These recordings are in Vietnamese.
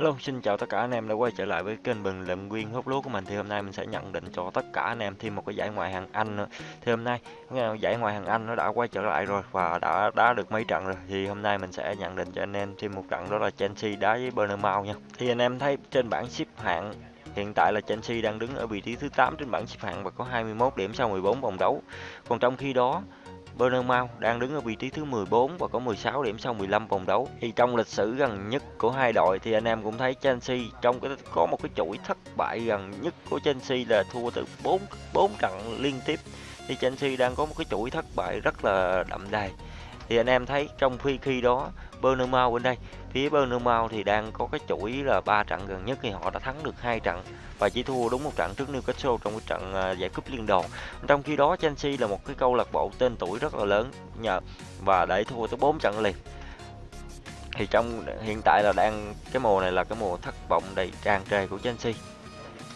Hello, xin chào tất cả anh em đã quay trở lại với kênh bình luận viên hút lúa của mình. Thì hôm nay mình sẽ nhận định cho tất cả anh em thêm một cái giải ngoại hạng Anh nữa. Thì hôm nay giải ngoại hạng Anh nó đã quay trở lại rồi và đã đá được mấy trận rồi. Thì hôm nay mình sẽ nhận định cho anh em thêm một trận đó là Chelsea đá với Bournemouth nha. Thì anh em thấy trên bảng xếp hạng Hiện tại là Chelsea đang đứng ở vị trí thứ 8 trên bảng xếp hạng và có 21 điểm sau 14 vòng đấu. Còn trong khi đó Bournemouth đang đứng ở vị trí thứ 14 và có 16 điểm sau 15 vòng đấu. Thì trong lịch sử gần nhất của hai đội thì anh em cũng thấy Chelsea trong cái, có một cái chuỗi thất bại gần nhất của Chelsea là thua từ 4 4 trận liên tiếp. Thì Chelsea đang có một cái chuỗi thất bại rất là đậm đà. Thì anh em thấy trong khi khi đó Bournemouth bên đây. Phía Bournemouth thì đang có cái chuỗi là ba trận gần nhất thì họ đã thắng được hai trận và chỉ thua đúng một trận trước Newcastle trong cái trận à, giải cúp liên đoàn. Trong khi đó, Chelsea là một cái câu lạc bộ tên tuổi rất là lớn nhờ và để thua tới 4 trận liền. Thì trong, hiện tại là đang, cái mùa này là cái mùa thất vọng đầy tràn trề của Chelsea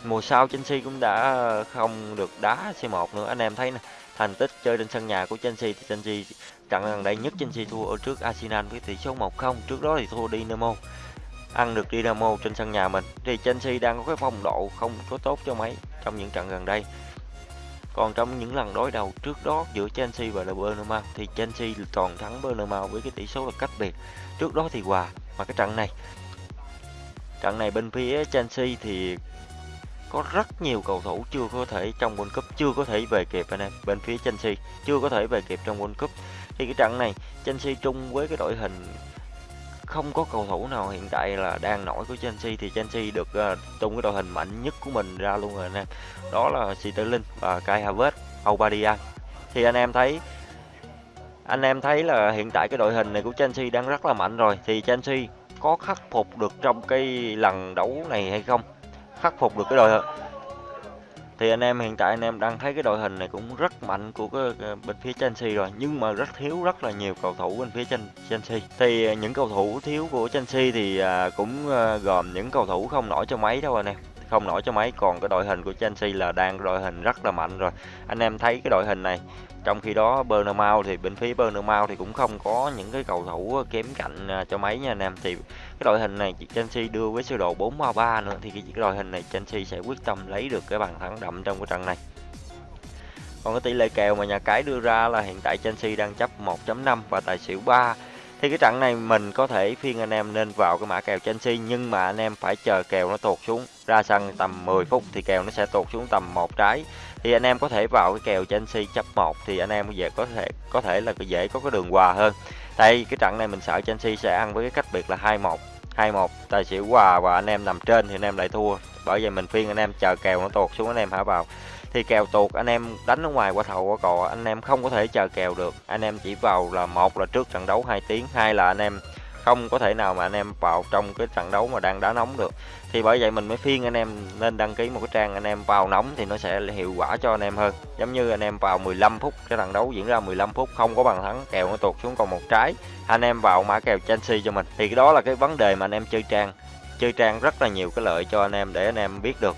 mùa sau Chelsea cũng đã không được đá C1 nữa. Anh em thấy nè, thành tích chơi trên sân nhà của Chelsea thì Chelsea trận gần đây nhất Chelsea thua ở trước Arsenal với tỷ số 1-0 trước đó thì thua Dynamo, ăn được Dynamo trên sân nhà mình. Thì Chelsea đang có cái phong độ không có tốt cho mấy trong những trận gần đây. Còn trong những lần đối đầu trước đó giữa Chelsea và Bournemouth thì Chelsea toàn thắng Bournemouth với cái tỷ số là cách biệt. Trước đó thì hòa, mà cái trận này trận này bên phía Chelsea thì có rất nhiều cầu thủ chưa có thể trong World Cup chưa có thể về kịp anh em bên phía Chelsea chưa có thể về kịp trong World Cup. Thì cái trận này Chelsea chung với cái đội hình không có cầu thủ nào hiện tại là đang nổi của Chelsea thì Chelsea được uh, tung cái đội hình mạnh nhất của mình ra luôn rồi anh em. Đó là Sterling và Kai Havertz Aubameyang. Thì anh em thấy anh em thấy là hiện tại cái đội hình này của Chelsea đang rất là mạnh rồi. Thì Chelsea có khắc phục được trong cái lần đấu này hay không? Khắc phục được cái đội thì anh em hiện tại anh em đang thấy cái đội hình này cũng rất mạnh của cái bên phía Chelsea rồi, nhưng mà rất thiếu rất là nhiều cầu thủ bên phía Chelsea. Thì à, những cầu thủ thiếu của Chelsea thì à, cũng à, gồm những cầu thủ không nổi cho mấy đâu anh em không nổi cho mấy. Còn cái đội hình của Chelsea là đang đội hình rất là mạnh rồi. Anh em thấy cái đội hình này, trong khi đó Bournemouth thì bên phía Bournemouth thì cũng không có những cái cầu thủ kém cạnh à, cho mấy nha anh em. Thì cái đội hình này Chelsea đưa với sơ đồ 4-3-3 nữa, thì cái đội hình này Chelsea sẽ quyết tâm lấy được cái bàn thắng đậm trong cái trận này. Còn cái tỷ lệ kèo mà nhà cái đưa ra là hiện tại Chelsea đang chấp 1.5 và tài xỉu 3 thì cái trận này mình có thể phiên anh em nên vào cái mã kèo Chelsea nhưng mà anh em phải chờ kèo nó tuột xuống. Ra sân tầm 10 phút thì kèo nó sẽ tuột xuống tầm một trái. Thì anh em có thể vào cái kèo Chelsea chấp 1 thì anh em về có thể có thể là dễ có cái đường hòa hơn. Đây, cái trận này mình sợ Chelsea sẽ ăn với cái cách biệt là 2-1 2-1 tài xỉu hòa và anh em nằm trên thì anh em lại thua. Bởi vậy mình phiên anh em chờ kèo nó tuột xuống, anh em hả vào thì kèo tuột anh em đánh ở ngoài qua thầu qua cò anh em không có thể chờ kèo được anh em chỉ vào là một là trước trận đấu 2 tiếng hai là anh em không có thể nào mà anh em vào trong cái trận đấu mà đang đá nóng được thì bởi vậy mình mới phiên anh em nên đăng ký một cái trang anh em vào nóng thì nó sẽ hiệu quả cho anh em hơn giống như anh em vào 15 phút cái trận đấu diễn ra 15 phút không có bàn thắng kèo nó tụt xuống còn một trái anh em vào mã kèo Chelsea cho mình thì cái đó là cái vấn đề mà anh em chơi trang chơi trang rất là nhiều cái lợi cho anh em để anh em biết được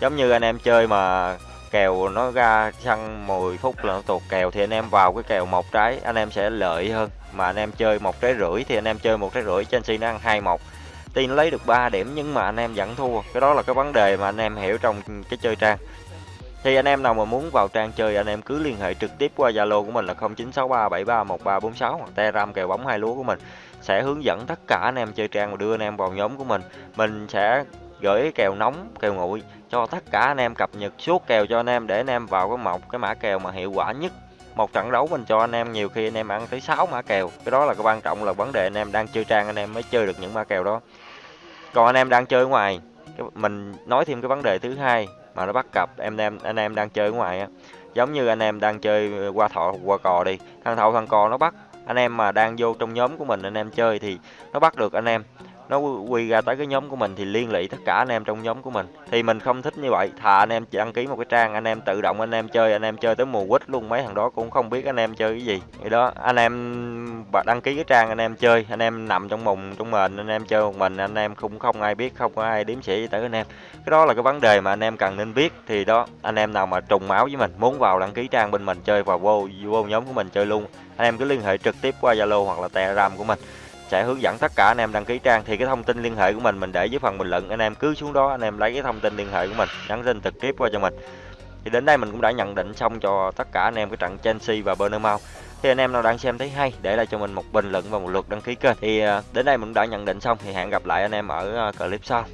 giống như anh em chơi mà kèo nó ra săn 10 phút là nó tuột kèo thì anh em vào cái kèo một trái anh em sẽ lợi hơn mà anh em chơi một trái rưỡi thì anh em chơi một trái rưỡi Chelsea nó ăn hai một tuy nó lấy được 3 điểm nhưng mà anh em vẫn thua cái đó là cái vấn đề mà anh em hiểu trong cái chơi trang thì anh em nào mà muốn vào trang chơi anh em cứ liên hệ trực tiếp qua Zalo của mình là 0963731346 hoặc Telegram kèo bóng hai lúa của mình sẽ hướng dẫn tất cả anh em chơi trang và đưa anh em vào nhóm của mình mình sẽ gửi kèo nóng kèo nguội cho tất cả anh em cập nhật suốt kèo cho anh em để anh em vào cái một cái mã kèo mà hiệu quả nhất một trận đấu mình cho anh em nhiều khi anh em ăn tới 6 mã kèo cái đó là cái quan trọng là vấn đề anh em đang chơi trang anh em mới chơi được những mã kèo đó còn anh em đang chơi ngoài mình nói thêm cái vấn đề thứ hai mà nó bắt cặp em em anh em đang chơi ở ngoài á giống như anh em đang chơi qua thọ qua cò đi thằng thọ thằng cò nó bắt anh em mà đang vô trong nhóm của mình anh em chơi thì nó bắt được anh em nó quy ra tới cái nhóm của mình thì liên lụy tất cả anh em trong nhóm của mình thì mình không thích như vậy thà anh em đăng ký một cái trang anh em tự động anh em chơi anh em chơi tới mùa quýt luôn mấy thằng đó cũng không biết anh em chơi cái gì vậy đó anh em đăng ký cái trang anh em chơi anh em nằm trong mùng trong mền anh em chơi một mình anh em cũng không ai biết không có ai đếm sĩ tới anh em cái đó là cái vấn đề mà anh em cần nên biết thì đó anh em nào mà trùng máu với mình muốn vào đăng ký trang bên mình chơi vào vô vô nhóm của mình chơi luôn anh em cứ liên hệ trực tiếp qua zalo hoặc là telegram của mình sẽ hướng dẫn tất cả anh em đăng ký trang. Thì cái thông tin liên hệ của mình mình để dưới phần bình luận. Anh em cứ xuống đó, anh em lấy cái thông tin liên hệ của mình, nhắn tin trực tiếp qua cho mình. Thì đến đây mình cũng đã nhận định xong cho tất cả anh em cái trận Chelsea và Bournemouth thì anh em nào đang xem thấy hay, để lại cho mình một bình luận và một lượt đăng ký kênh. Thì à, đến đây mình đã nhận định xong. Thì hẹn gặp lại anh em ở à, clip sau.